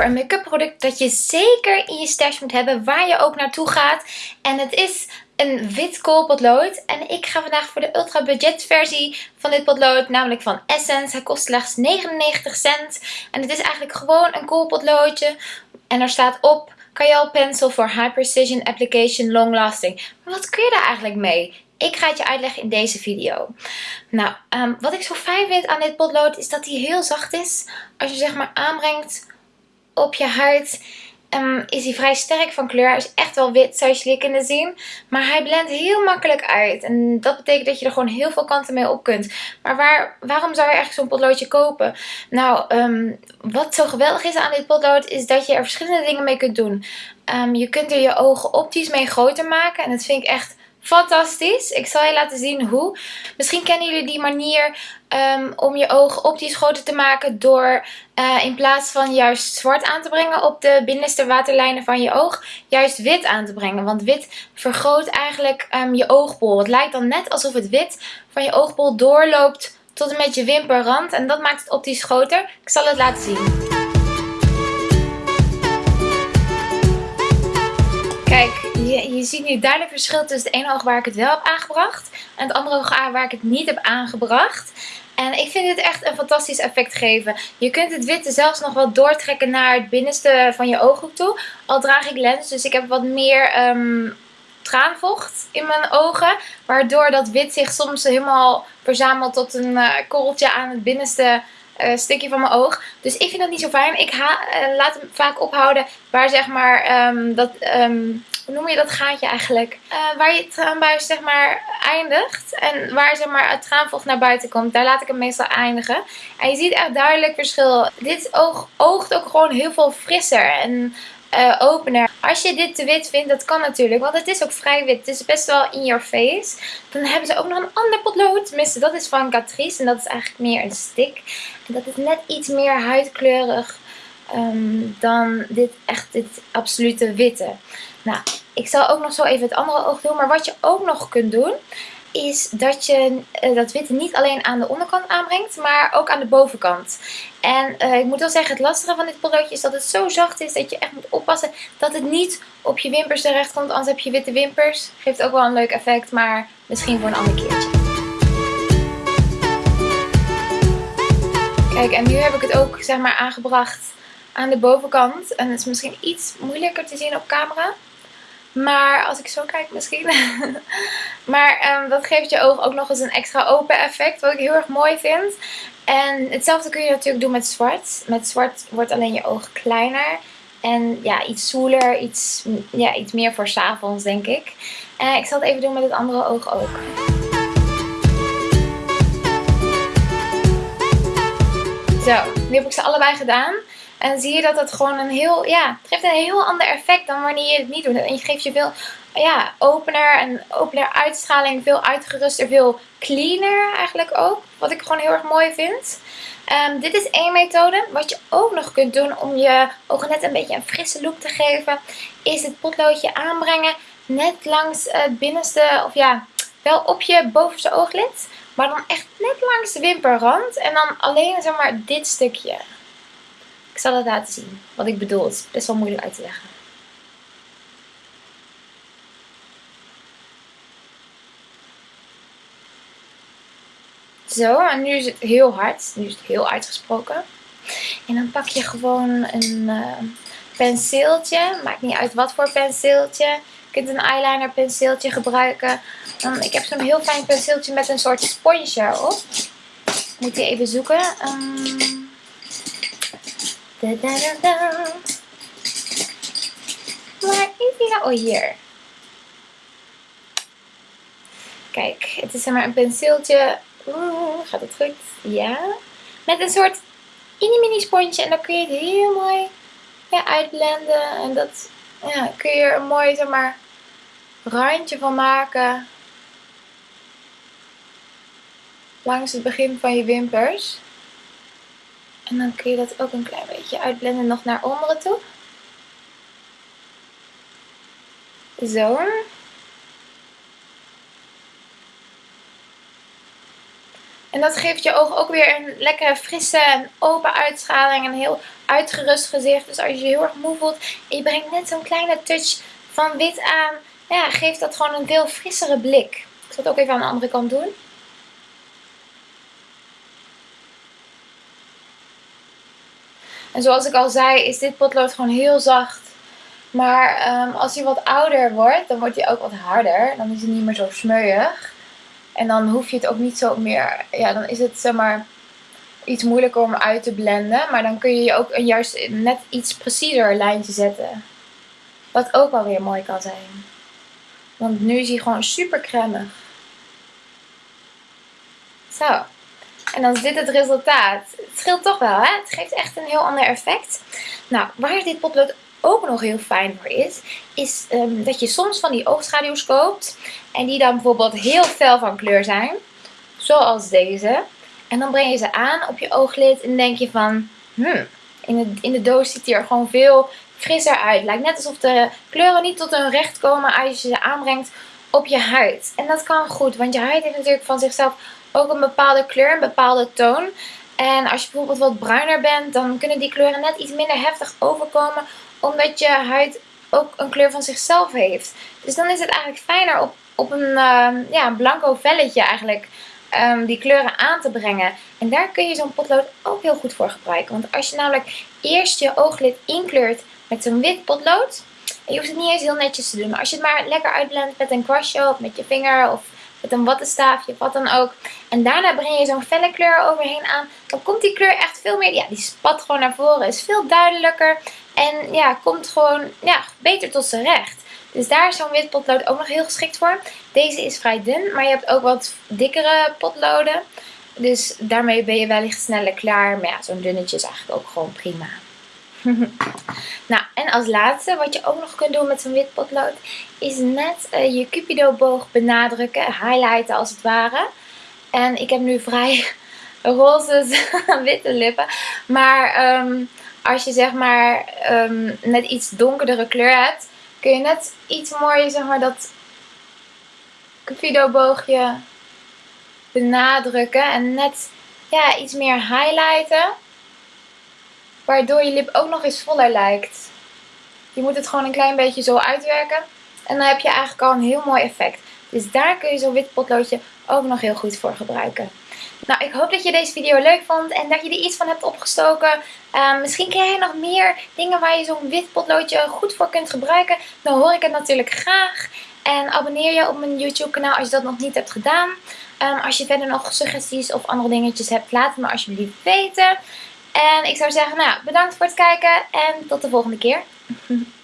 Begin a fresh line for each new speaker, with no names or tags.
over een make-up product dat je zeker in je stash moet hebben. Waar je ook naartoe gaat. En het is een wit koolpotlood. En ik ga vandaag voor de ultra budget versie van dit potlood. Namelijk van Essence. Hij kost slechts 99 cent. En het is eigenlijk gewoon een koolpotloodje. En er staat op... Kajal Pencil for High Precision Application Long Lasting. Maar wat kun je daar eigenlijk mee? Ik ga het je uitleggen in deze video. Nou, ehm, wat ik zo fijn vind aan dit potlood is dat hij heel zacht is. Als je zeg maar aanbrengt op je huid um, is hij vrij sterk van kleur. Hij is echt wel wit zoals jullie kunnen zien. Maar hij blendt heel makkelijk uit. En dat betekent dat je er gewoon heel veel kanten mee op kunt. Maar waar, waarom zou je eigenlijk zo'n potloodje kopen? Nou, um, wat zo geweldig is aan dit potlood is dat je er verschillende dingen mee kunt doen. Um, je kunt er je ogen optisch mee groter maken. En dat vind ik echt fantastisch. Ik zal je laten zien hoe. Misschien kennen jullie die manier um, om je ogen optisch groter te maken door uh, in plaats van juist zwart aan te brengen op de binnenste waterlijnen van je oog, juist wit aan te brengen. Want wit vergroot eigenlijk um, je oogbol. Het lijkt dan net alsof het wit van je oogbol doorloopt tot en met je wimperrand en dat maakt het optisch groter. Ik zal het laten zien. Je, ziet nu duidelijk verschil tussen het ene oog waar ik het wel heb aangebracht en het andere oog waar ik het niet heb aangebracht. En ik vind dit echt een fantastisch effect geven. Je kunt het witte zelfs nog wel doortrekken naar het binnenste van je ooghoek toe. Al draag ik lens, dus ik heb wat meer um, traanvocht in mijn ogen. Waardoor dat wit zich soms helemaal verzamelt tot een uh, korreltje aan het binnenste uh, stukje van mijn oog. Dus ik vind dat niet zo fijn. Ik uh, laat hem vaak ophouden waar zeg maar um, dat... Um, hoe noem je dat gaatje eigenlijk? Uh, waar je traanbuis zeg maar eindigt. En waar zeg maar het traanvocht naar buiten komt. Daar laat ik hem meestal eindigen. En je ziet echt duidelijk verschil. Dit oog oogt ook gewoon heel veel frisser. En uh, opener. Als je dit te wit vindt, dat kan natuurlijk. Want het is ook vrij wit. Het is best wel in your face. Dan hebben ze ook nog een ander potlood. Tenminste, dat is van Catrice. En dat is eigenlijk meer een stick. Dat is net iets meer huidkleurig um, dan dit echt dit absolute witte. Nou, ik zal ook nog zo even het andere oog doen. Maar wat je ook nog kunt doen, is dat je uh, dat witte niet alleen aan de onderkant aanbrengt, maar ook aan de bovenkant. En uh, ik moet wel zeggen, het lastige van dit potloodje is dat het zo zacht is dat je echt moet oppassen dat het niet op je wimpers terecht komt. Anders heb je witte wimpers. Geeft ook wel een leuk effect, maar misschien voor een ander keertje. Kijk, en nu heb ik het ook zeg maar aangebracht aan de bovenkant. En het is misschien iets moeilijker te zien op camera. Maar als ik zo kijk misschien. maar um, dat geeft je oog ook nog eens een extra open effect. Wat ik heel erg mooi vind. En hetzelfde kun je natuurlijk doen met zwart. Met zwart wordt alleen je oog kleiner. En ja, iets zoeler. Iets, ja, iets meer voor s'avonds denk ik. En ik zal het even doen met het andere oog ook. Zo, nu heb ik ze allebei gedaan. En zie je dat het gewoon een heel, ja, het geeft een heel ander effect dan wanneer je het niet doet. En je geeft je veel, ja, opener en opener uitstraling, veel uitgeruster, veel cleaner eigenlijk ook. Wat ik gewoon heel erg mooi vind. Um, dit is één methode. Wat je ook nog kunt doen om je ogen net een beetje een frisse look te geven, is het potloodje aanbrengen net langs het binnenste, of ja, wel op je bovenste ooglid. Maar dan echt net langs de wimperrand. En dan alleen zeg maar dit stukje. Zal het laten zien wat ik bedoel. Het is best wel moeilijk uit te leggen. Zo, en nu is het heel hard. Nu is het heel uitgesproken. En dan pak je gewoon een uh, penseeltje. Maakt niet uit wat voor penseeltje. Je kunt een eyeliner penseeltje gebruiken. Ik heb zo'n heel fijn penseeltje met een soort sponsje erop. Moet je even zoeken. Um, Da, da, da, is die nou? Hier. Kijk, het is zeg maar een penseeltje. Oeh, gaat het goed? Ja. Met een soort mini-mini sponsje. En dan kun je het heel mooi ja, uitblenden. En dat ja, kun je er een mooi zeg maar, randje van maken. Langs het begin van je wimpers. En dan kun je dat ook een klein beetje uitblenden nog naar onderen toe. Zo. En dat geeft je oog ook weer een lekkere frisse en open uitstraling. Een heel uitgerust gezicht. Dus als je je heel erg moe voelt en je brengt net zo'n kleine touch van wit aan. Ja, geeft dat gewoon een veel frissere blik. Ik zal het ook even aan de andere kant doen. En zoals ik al zei, is dit potlood gewoon heel zacht. Maar ehm, als hij wat ouder wordt, dan wordt hij ook wat harder. Dan is hij niet meer zo smeuig. En dan hoef je het ook niet zo meer... Ja, dan is het zeg maar iets moeilijker om uit te blenden. Maar dan kun je ook een juist net iets preciezer lijntje zetten. Wat ook wel weer mooi kan zijn. Want nu is hij gewoon super cremig. Zo. En dan is dit het resultaat. Het scheelt toch wel, hè? Het geeft echt een heel ander effect. Nou, waar dit potlood ook nog heel fijn voor is, is ehm, dat je soms van die oogschaduws koopt. En die dan bijvoorbeeld heel fel van kleur zijn. Zoals deze. En dan breng je ze aan op je ooglid en denk je van, hmm, in de, in de doos ziet hij er gewoon veel frisser uit. Lijkt net alsof de kleuren niet tot hun recht komen als je ze aanbrengt op je huid. En dat kan goed, want je huid heeft natuurlijk van zichzelf ook een bepaalde kleur, een bepaalde toon. En als je bijvoorbeeld wat bruiner bent, dan kunnen die kleuren net iets minder heftig overkomen. Omdat je huid ook een kleur van zichzelf heeft. Dus dan is het eigenlijk fijner op, op een, uh, ja, blanco velletje eigenlijk um, die kleuren aan te brengen. En daar kun je zo'n potlood ook heel goed voor gebruiken. Want als je namelijk eerst je ooglid inkleurt met zo'n wit potlood. Je hoeft het niet eens heel netjes te doen. Maar als je het maar lekker uitblendt met een kwastje of met je vinger of met een wattenstaafje, wat dan ook. En daarna breng je zo'n felle kleur overheen aan. Dan komt die kleur echt veel meer, ja die spat gewoon naar voren. Is veel duidelijker. En ja, komt gewoon ja, beter tot zijn recht. Dus daar is zo'n wit potlood ook nog heel geschikt voor. Deze is vrij dun, maar je hebt ook wat dikkere potloden. Dus daarmee ben je wellicht sneller klaar. Maar ja, zo'n dunnetje is eigenlijk ook gewoon prima. nou, en als laatste, wat je ook nog kunt doen met zo'n wit potlood, is net uh, je cupido boog benadrukken, highlighten als het ware. En ik heb nu vrij roze witte lippen. Maar um, als je zeg maar um, net iets donkerdere kleur hebt, kun je net iets mooier zeg maar dat cupido boogje benadrukken. En net ja, iets meer highlighten. Waardoor je lip ook nog eens voller lijkt. Je moet het gewoon een klein beetje zo uitwerken. En dan heb je eigenlijk al een heel mooi effect. Dus daar kun je zo'n wit potloodje ook nog heel goed voor gebruiken. Nou, ik hoop dat je deze video leuk vond en dat je er iets van hebt opgestoken. Uh, misschien ken jij nog meer dingen waar je zo'n wit potloodje goed voor kunt gebruiken. Dan hoor ik het natuurlijk graag. En abonneer je op mijn YouTube kanaal als je dat nog niet hebt gedaan. Um, als je verder nog suggesties of andere dingetjes hebt, laat het me alsjeblieft weten. En ik zou zeggen, nou, bedankt voor het kijken en tot de volgende keer.